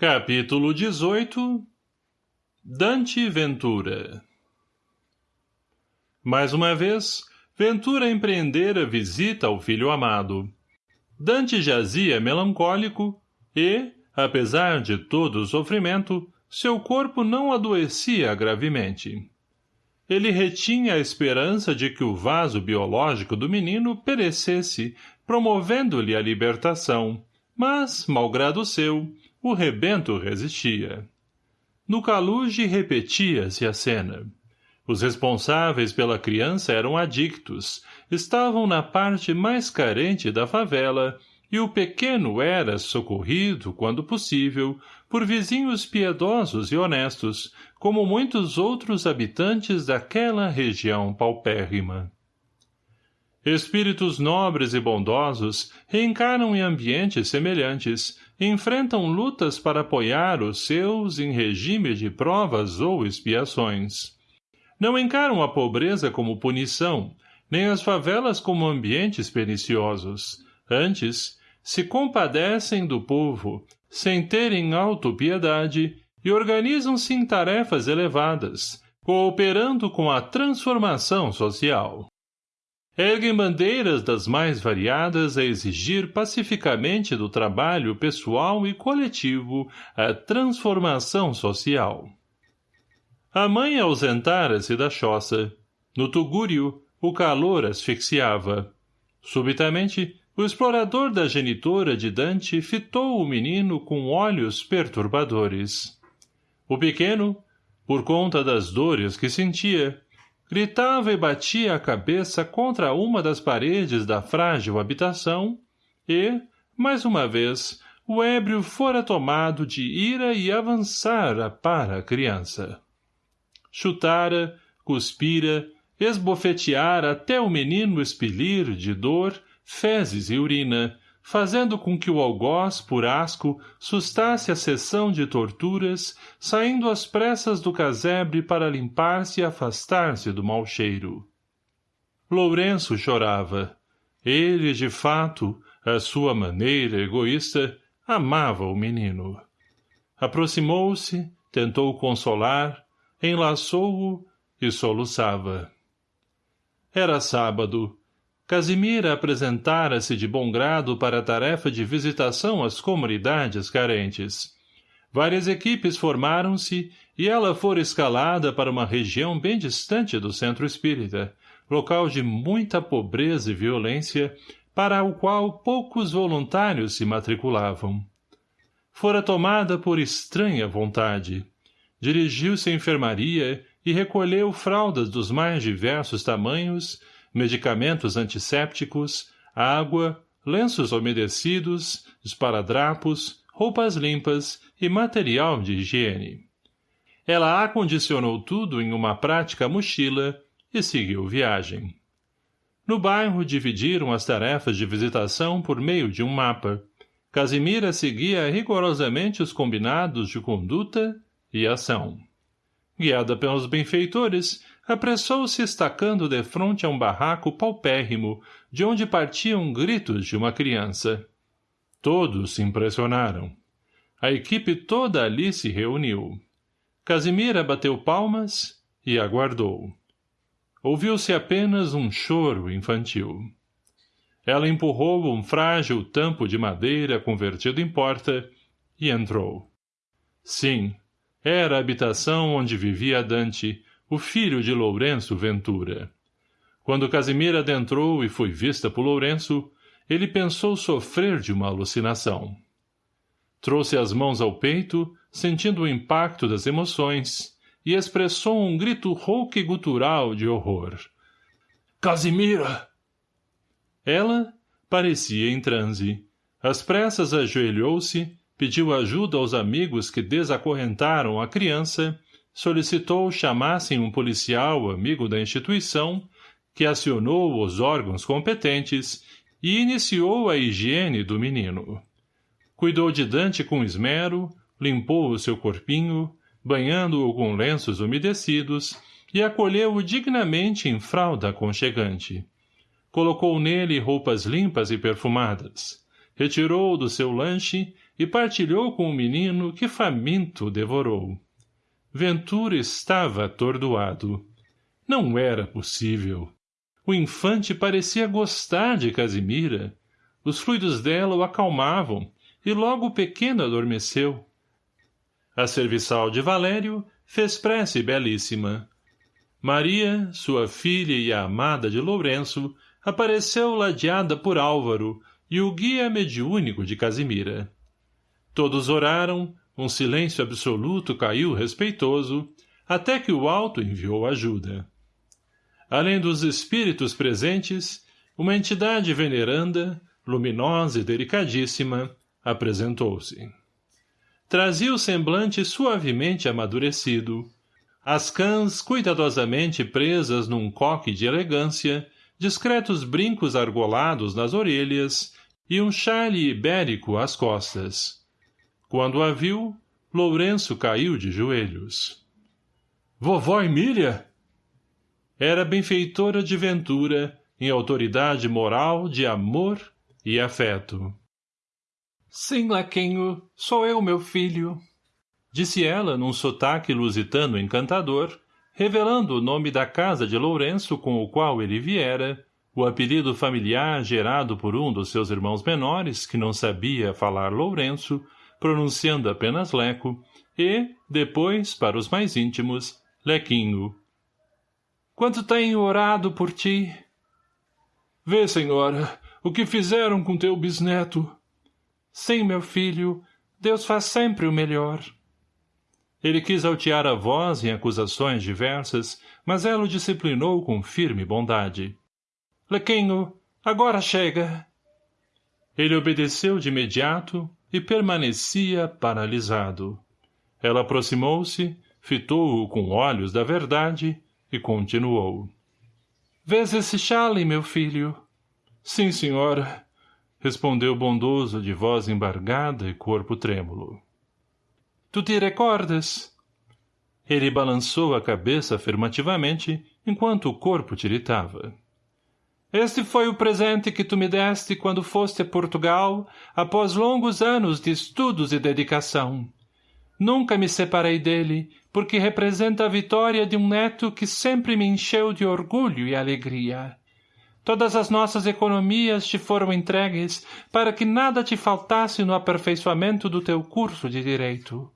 Capítulo 18 Dante Ventura Mais uma vez, Ventura empreendera visita ao filho amado. Dante jazia melancólico e, apesar de todo o sofrimento, seu corpo não adoecia gravemente. Ele retinha a esperança de que o vaso biológico do menino perecesse, promovendo-lhe a libertação, mas, malgrado seu, o rebento resistia. No caluge repetia-se a cena. Os responsáveis pela criança eram adictos, estavam na parte mais carente da favela, e o pequeno era socorrido, quando possível, por vizinhos piedosos e honestos, como muitos outros habitantes daquela região paupérrima. Espíritos nobres e bondosos reencarnam em ambientes semelhantes, enfrentam lutas para apoiar os seus em regime de provas ou expiações. Não encaram a pobreza como punição, nem as favelas como ambientes perniciosos. Antes, se compadecem do povo, sem terem autopiedade, e organizam-se em tarefas elevadas, cooperando com a transformação social erguem bandeiras das mais variadas a exigir pacificamente do trabalho pessoal e coletivo a transformação social. A mãe ausentara-se da choça. No tugúrio, o calor asfixiava. Subitamente, o explorador da genitora de Dante fitou o menino com olhos perturbadores. O pequeno, por conta das dores que sentia, gritava e batia a cabeça contra uma das paredes da frágil habitação e, mais uma vez, o ébrio fora tomado de ira e avançara para a criança. Chutara, cuspira, esbofeteara até o menino expelir, de dor, fezes e urina, fazendo com que o algoz, por asco, sustasse a sessão de torturas, saindo às pressas do casebre para limpar-se e afastar-se do mau cheiro. Lourenço chorava. Ele, de fato, à sua maneira egoísta, amava o menino. Aproximou-se, tentou consolar, enlaçou-o e soluçava. Era sábado, Casimira apresentara-se de bom grado para a tarefa de visitação às comunidades carentes. Várias equipes formaram-se e ela fora escalada para uma região bem distante do centro espírita, local de muita pobreza e violência, para o qual poucos voluntários se matriculavam. Fora tomada por estranha vontade. Dirigiu-se à enfermaria e recolheu fraldas dos mais diversos tamanhos, medicamentos antissépticos, água, lenços umedecidos, esparadrapos, roupas limpas e material de higiene. Ela acondicionou tudo em uma prática mochila e seguiu viagem. No bairro dividiram as tarefas de visitação por meio de um mapa. Casimira seguia rigorosamente os combinados de conduta e ação. Guiada pelos benfeitores, apressou-se estacando defronte a um barraco paupérrimo, de onde partiam gritos de uma criança. Todos se impressionaram. A equipe toda ali se reuniu. Casimira bateu palmas e aguardou. Ouviu-se apenas um choro infantil. Ela empurrou um frágil tampo de madeira convertido em porta e entrou. Sim, era a habitação onde vivia Dante, o filho de Lourenço Ventura. Quando Casimira adentrou e foi vista por Lourenço, ele pensou sofrer de uma alucinação. Trouxe as mãos ao peito, sentindo o impacto das emoções, e expressou um grito rouco e gutural de horror. — Casimira! Ela parecia em transe. Às pressas ajoelhou-se, pediu ajuda aos amigos que desacorrentaram a criança solicitou chamassem um policial amigo da instituição, que acionou os órgãos competentes e iniciou a higiene do menino. Cuidou de Dante com esmero, limpou o seu corpinho, banhando-o com lenços umedecidos e acolheu-o dignamente em fralda aconchegante. Colocou nele roupas limpas e perfumadas. Retirou-o do seu lanche e partilhou com o menino que faminto devorou. Ventura estava atordoado. Não era possível. O infante parecia gostar de Casimira. Os fluidos dela o acalmavam, e logo o pequeno adormeceu. A serviçal de Valério fez prece belíssima. Maria, sua filha e a amada de Lourenço, apareceu ladeada por Álvaro e o guia mediúnico de Casimira. Todos oraram, um silêncio absoluto caiu respeitoso, até que o alto enviou ajuda. Além dos espíritos presentes, uma entidade veneranda, luminosa e delicadíssima, apresentou-se. Trazia o semblante suavemente amadurecido, as cãs cuidadosamente presas num coque de elegância, discretos brincos argolados nas orelhas e um chale ibérico às costas. Quando a viu, Lourenço caiu de joelhos. — Vovó Emília? Era benfeitora de ventura, em autoridade moral de amor e afeto. — Sim, Laquinho, sou eu, meu filho disse ela num sotaque lusitano encantador, revelando o nome da casa de Lourenço com o qual ele viera, o apelido familiar gerado por um dos seus irmãos menores, que não sabia falar Lourenço, pronunciando apenas Leco, e, depois, para os mais íntimos, Lequinho. Quanto tenho orado por ti? Vê, senhora, o que fizeram com teu bisneto. Sim, meu filho, Deus faz sempre o melhor. Ele quis altear a voz em acusações diversas, mas ela o disciplinou com firme bondade. — Lequinho, agora chega! Ele obedeceu de imediato e permanecia paralisado. Ela aproximou-se, fitou-o com olhos da verdade e continuou. — Vês esse chale, meu filho? — Sim, senhora, respondeu bondoso de voz embargada e corpo trêmulo. Tu te recordas? Ele balançou a cabeça afirmativamente, enquanto o corpo tiritava. Este foi o presente que tu me deste quando foste a Portugal, após longos anos de estudos e dedicação. Nunca me separei dele, porque representa a vitória de um neto que sempre me encheu de orgulho e alegria. Todas as nossas economias te foram entregues para que nada te faltasse no aperfeiçoamento do teu curso de direito.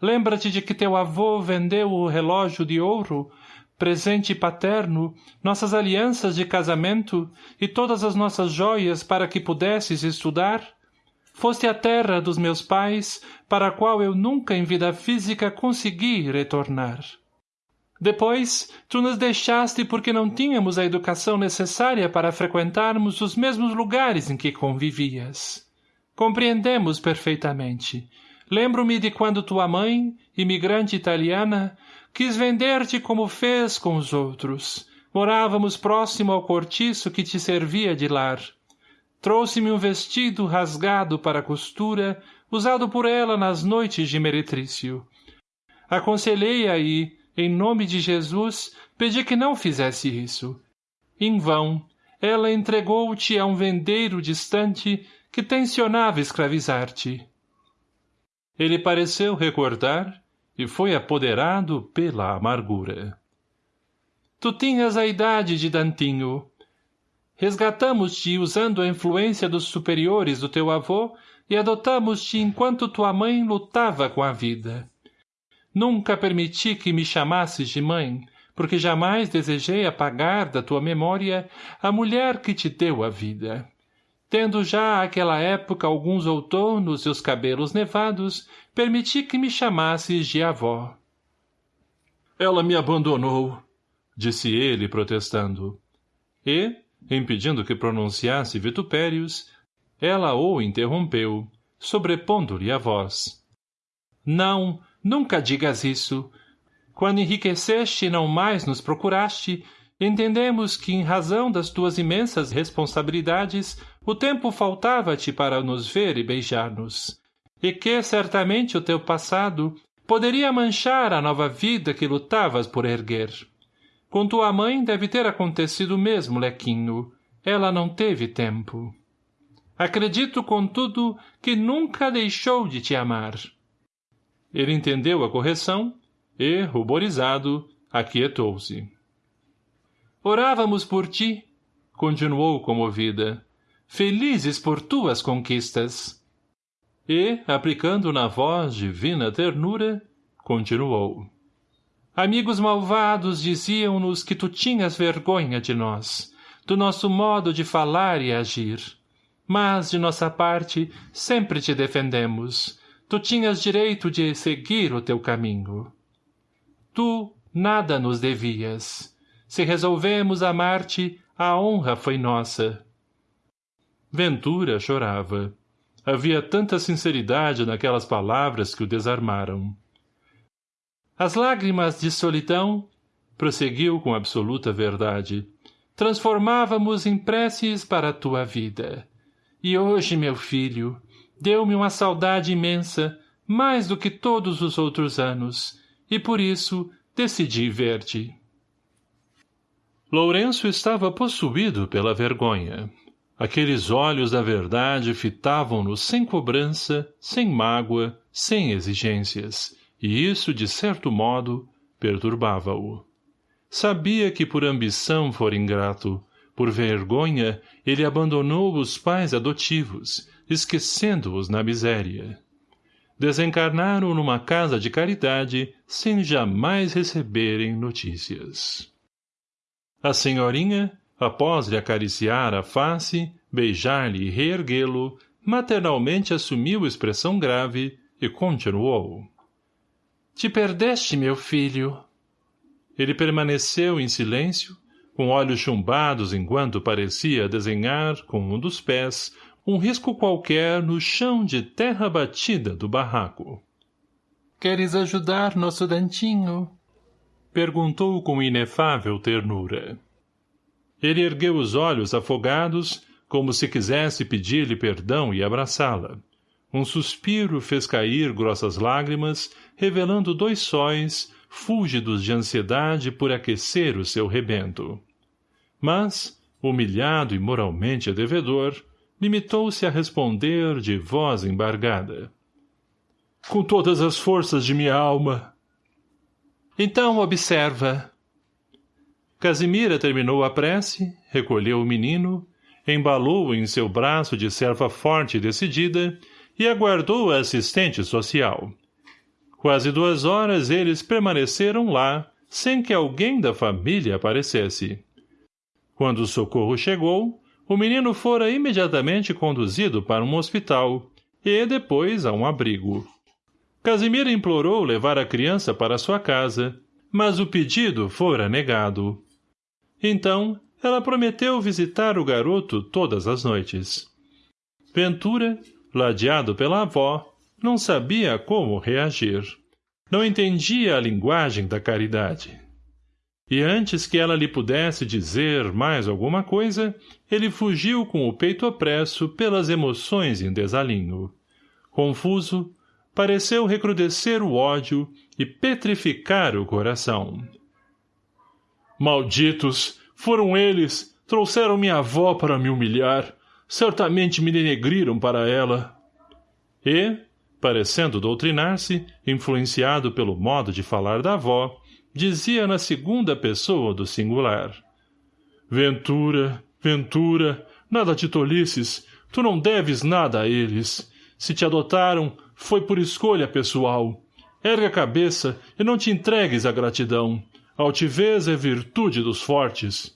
Lembra-te de que teu avô vendeu o relógio de ouro, presente paterno, nossas alianças de casamento e todas as nossas joias para que pudesses estudar? Foste a terra dos meus pais, para a qual eu nunca em vida física consegui retornar. Depois, tu nos deixaste porque não tínhamos a educação necessária para frequentarmos os mesmos lugares em que convivias. Compreendemos perfeitamente, Lembro-me de quando tua mãe, imigrante italiana, quis vender-te como fez com os outros. Morávamos próximo ao cortiço que te servia de lar. Trouxe-me um vestido rasgado para costura, usado por ela nas noites de meretrício. Aconselhei-a em nome de Jesus, pedi que não fizesse isso. Em vão, ela entregou-te a um vendeiro distante que tensionava escravizar-te. Ele pareceu recordar e foi apoderado pela amargura. Tu tinhas a idade de Dantinho. Resgatamos-te usando a influência dos superiores do teu avô e adotamos-te enquanto tua mãe lutava com a vida. Nunca permiti que me chamasses de mãe, porque jamais desejei apagar da tua memória a mulher que te deu a vida. Tendo já àquela época alguns outonos e os cabelos nevados, permiti que me chamasses de avó. Ela me abandonou, disse ele, protestando. E, impedindo que pronunciasse vitupérios, ela o interrompeu, sobrepondo-lhe a voz. Não, nunca digas isso. Quando enriqueceste e não mais nos procuraste, entendemos que, em razão das tuas imensas responsabilidades, o tempo faltava-te para nos ver e beijar-nos, e que, certamente, o teu passado poderia manchar a nova vida que lutavas por erguer. Com tua mãe deve ter acontecido o mesmo, Lequinho. Ela não teve tempo. Acredito, contudo, que nunca deixou de te amar. Ele entendeu a correção e, ruborizado, aquietou-se. Orávamos por ti, continuou comovida, felizes por tuas conquistas. E, aplicando na voz divina ternura, continuou. Amigos malvados diziam-nos que tu tinhas vergonha de nós, do nosso modo de falar e agir. Mas, de nossa parte, sempre te defendemos. Tu tinhas direito de seguir o teu caminho. Tu nada nos devias. Se resolvemos amar-te, a honra foi nossa. Ventura chorava. Havia tanta sinceridade naquelas palavras que o desarmaram. As lágrimas de solidão, prosseguiu com absoluta verdade, transformávamos em preces para a tua vida. E hoje, meu filho, deu-me uma saudade imensa, mais do que todos os outros anos, e por isso decidi ver-te. Lourenço estava possuído pela vergonha. Aqueles olhos da verdade fitavam-no sem cobrança, sem mágoa, sem exigências, e isso, de certo modo, perturbava-o. Sabia que por ambição fora ingrato, por vergonha, ele abandonou os pais adotivos, esquecendo-os na miséria. Desencarnaram numa casa de caridade sem jamais receberem notícias. A senhorinha, após lhe acariciar a face, beijar-lhe e reerguê-lo, maternalmente assumiu expressão grave e continuou. Te perdeste, meu filho. Ele permaneceu em silêncio, com olhos chumbados enquanto parecia desenhar, com um dos pés, um risco qualquer no chão de terra batida do barraco. — Queres ajudar nosso Dantinho? Perguntou com inefável ternura. Ele ergueu os olhos afogados, como se quisesse pedir-lhe perdão e abraçá-la. Um suspiro fez cair grossas lágrimas, revelando dois sóis, fúlgidos de ansiedade por aquecer o seu rebento. Mas, humilhado e moralmente devedor, limitou-se a responder de voz embargada. Com todas as forças de minha alma, então observa. Casimira terminou a prece, recolheu o menino, embalou-o em seu braço de serva forte e decidida e aguardou a assistente social. Quase duas horas eles permaneceram lá, sem que alguém da família aparecesse. Quando o socorro chegou, o menino fora imediatamente conduzido para um hospital e depois a um abrigo. Casimira implorou levar a criança para sua casa, mas o pedido fora negado. Então, ela prometeu visitar o garoto todas as noites. Ventura, ladeado pela avó, não sabia como reagir. Não entendia a linguagem da caridade. E antes que ela lhe pudesse dizer mais alguma coisa, ele fugiu com o peito opresso pelas emoções em desalinho. Confuso, pareceu recrudescer o ódio e petrificar o coração. Malditos! Foram eles! Trouxeram minha avó para me humilhar. Certamente me denegriram para ela. E, parecendo doutrinar-se, influenciado pelo modo de falar da avó, dizia na segunda pessoa do singular. Ventura, Ventura, nada te tolices, tu não deves nada a eles. Se te adotaram, foi por escolha pessoal. Erga a cabeça e não te entregues à gratidão. Altivez é virtude dos fortes.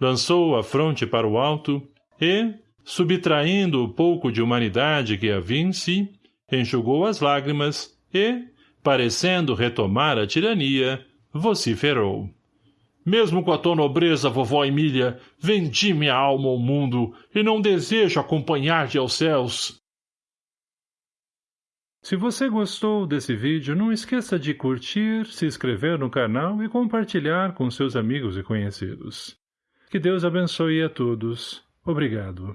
Lançou a fronte para o alto e, subtraindo o pouco de humanidade que havia em si, enxugou as lágrimas e, parecendo retomar a tirania, vociferou. Mesmo com a tua nobreza, vovó Emília, vendi minha alma ao mundo e não desejo acompanhar-te aos céus. Se você gostou desse vídeo, não esqueça de curtir, se inscrever no canal e compartilhar com seus amigos e conhecidos. Que Deus abençoe a todos. Obrigado.